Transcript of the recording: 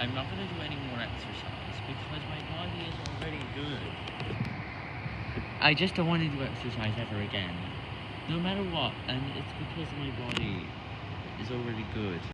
I'm not going to do any more exercise because my body is already good. I just don't want to do exercise ever again. No matter what, and it's because my body is already good.